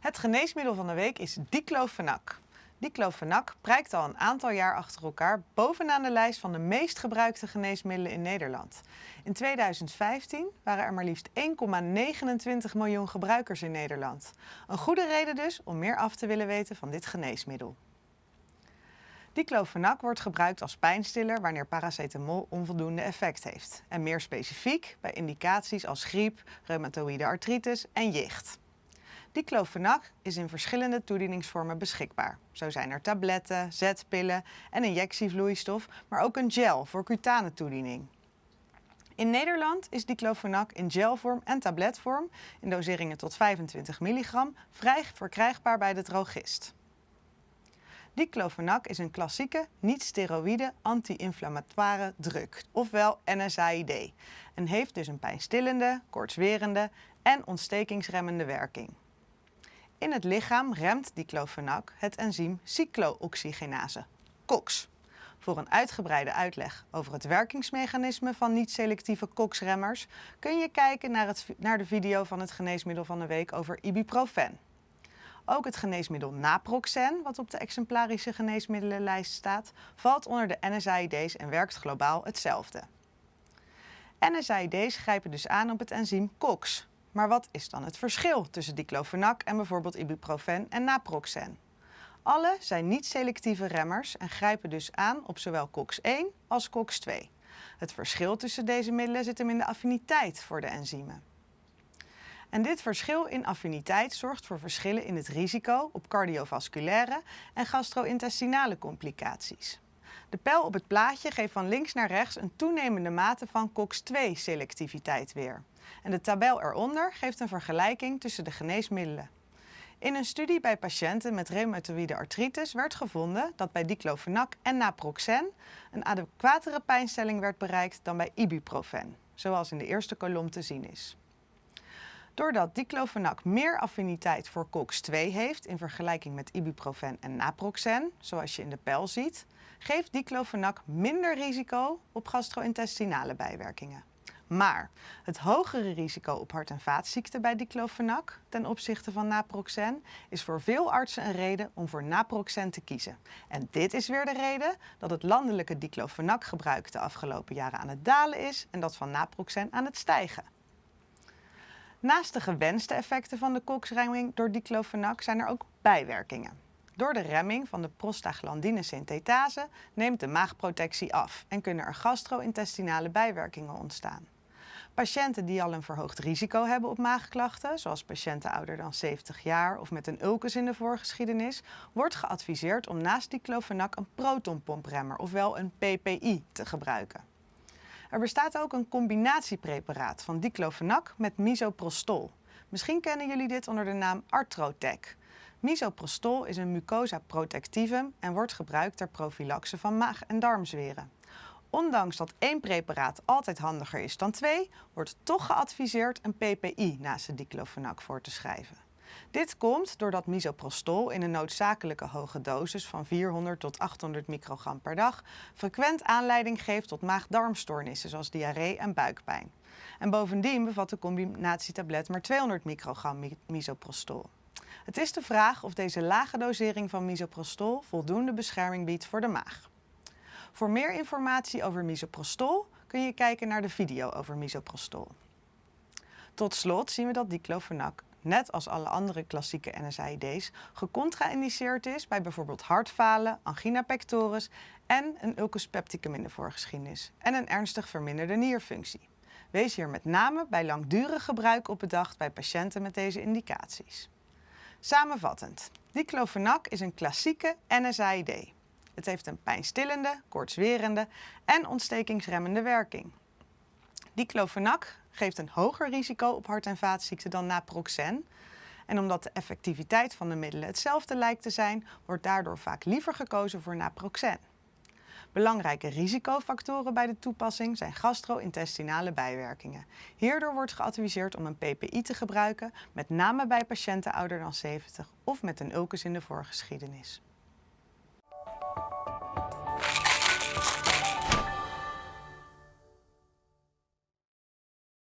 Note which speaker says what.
Speaker 1: Het geneesmiddel van de week is diclofenac. Diclofenac prijkt al een aantal jaar achter elkaar bovenaan de lijst van de meest gebruikte geneesmiddelen in Nederland. In 2015 waren er maar liefst 1,29 miljoen gebruikers in Nederland. Een goede reden dus om meer af te willen weten van dit geneesmiddel. Diclofenac wordt gebruikt als pijnstiller wanneer paracetamol onvoldoende effect heeft. En meer specifiek bij indicaties als griep, reumatoïde artritis en jicht. Diclofenac is in verschillende toedieningsvormen beschikbaar. Zo zijn er tabletten, zetpillen en injectievloeistof, maar ook een gel voor cutane toediening. In Nederland is diclofenac in gelvorm en tabletvorm, in doseringen tot 25 milligram, vrij verkrijgbaar bij de drogist. Diclofenac is een klassieke, niet-steroïde anti-inflammatoire drug, ofwel NSAID, en heeft dus een pijnstillende, koortswerende en ontstekingsremmende werking. In het lichaam remt diclofenac het enzym cyclooxygenase, COX. Voor een uitgebreide uitleg over het werkingsmechanisme van niet-selectieve COX-remmers kun je kijken naar, het, naar de video van het geneesmiddel van de week over ibuprofen. Ook het geneesmiddel naproxen, wat op de exemplarische geneesmiddelenlijst staat, valt onder de NSAID's en werkt globaal hetzelfde. NSAID's grijpen dus aan op het enzym COX, maar wat is dan het verschil tussen diclofenac en bijvoorbeeld ibuprofen en naproxen? Alle zijn niet-selectieve remmers en grijpen dus aan op zowel COX-1 als COX-2. Het verschil tussen deze middelen zit hem in de affiniteit voor de enzymen. En dit verschil in affiniteit zorgt voor verschillen in het risico op cardiovasculaire en gastro-intestinale complicaties. De pijl op het plaatje geeft van links naar rechts een toenemende mate van COX-2-selectiviteit weer. En de tabel eronder geeft een vergelijking tussen de geneesmiddelen. In een studie bij patiënten met reumatoïde artritis werd gevonden dat bij diclofenac en naproxen een adequatere pijnstelling werd bereikt dan bij ibuprofen, zoals in de eerste kolom te zien is. Doordat diclofenac meer affiniteit voor COX-2 heeft in vergelijking met ibuprofen en naproxen, zoals je in de pijl ziet, geeft diclofenac minder risico op gastro-intestinale bijwerkingen. Maar het hogere risico op hart- en vaatziekten bij diclofenac ten opzichte van naproxen is voor veel artsen een reden om voor naproxen te kiezen. En dit is weer de reden dat het landelijke diclofenac gebruik de afgelopen jaren aan het dalen is en dat van naproxen aan het stijgen. Naast de gewenste effecten van de koksremming door diclofenac zijn er ook bijwerkingen. Door de remming van de prostaglandine synthetase neemt de maagprotectie af en kunnen er gastro-intestinale bijwerkingen ontstaan. Patiënten die al een verhoogd risico hebben op maagklachten, zoals patiënten ouder dan 70 jaar of met een ulcus in de voorgeschiedenis, wordt geadviseerd om naast diclofenac een protonpompremmer, ofwel een PPI, te gebruiken. Er bestaat ook een combinatiepreparaat van diclofenac met misoprostol. Misschien kennen jullie dit onder de naam Artrotec. Misoprostol is een mucosa protectivum en wordt gebruikt ter profilaxe van maag- en darmzweren. Ondanks dat één preparaat altijd handiger is dan twee, wordt toch geadviseerd een PPI naast de diclofenac voor te schrijven. Dit komt doordat misoprostol in een noodzakelijke hoge dosis van 400 tot 800 microgram per dag frequent aanleiding geeft tot maag-darmstoornissen zoals diarree en buikpijn. En bovendien bevat de combinatietablet maar 200 microgram misoprostol. Het is de vraag of deze lage dosering van misoprostol voldoende bescherming biedt voor de maag. Voor meer informatie over misoprostol kun je kijken naar de video over misoprostol. Tot slot zien we dat diclofenac, net als alle andere klassieke NSAID's, gecontraindiceerd is bij bijvoorbeeld hartfalen, angina pectoris en een ulcus pepticum in de voorgeschiedenis en een ernstig verminderde nierfunctie. Wees hier met name bij langdurig gebruik op bedacht bij patiënten met deze indicaties. Samenvattend, diclofenac is een klassieke NSAID. Het heeft een pijnstillende, koortswerende en ontstekingsremmende werking. Diclofenac geeft een hoger risico op hart- en vaatziekten dan naproxen. En omdat de effectiviteit van de middelen hetzelfde lijkt te zijn, wordt daardoor vaak liever gekozen voor naproxen. Belangrijke risicofactoren bij de toepassing zijn gastro-intestinale bijwerkingen. Hierdoor wordt geadviseerd om een PPI te gebruiken, met name bij patiënten ouder dan 70 of met een ulcus in de voorgeschiedenis.